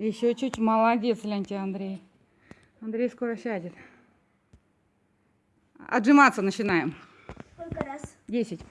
Еще чуть молодец, гляньте, Андрей. Андрей скоро сядет. Отжиматься начинаем. Сколько раз? Десять.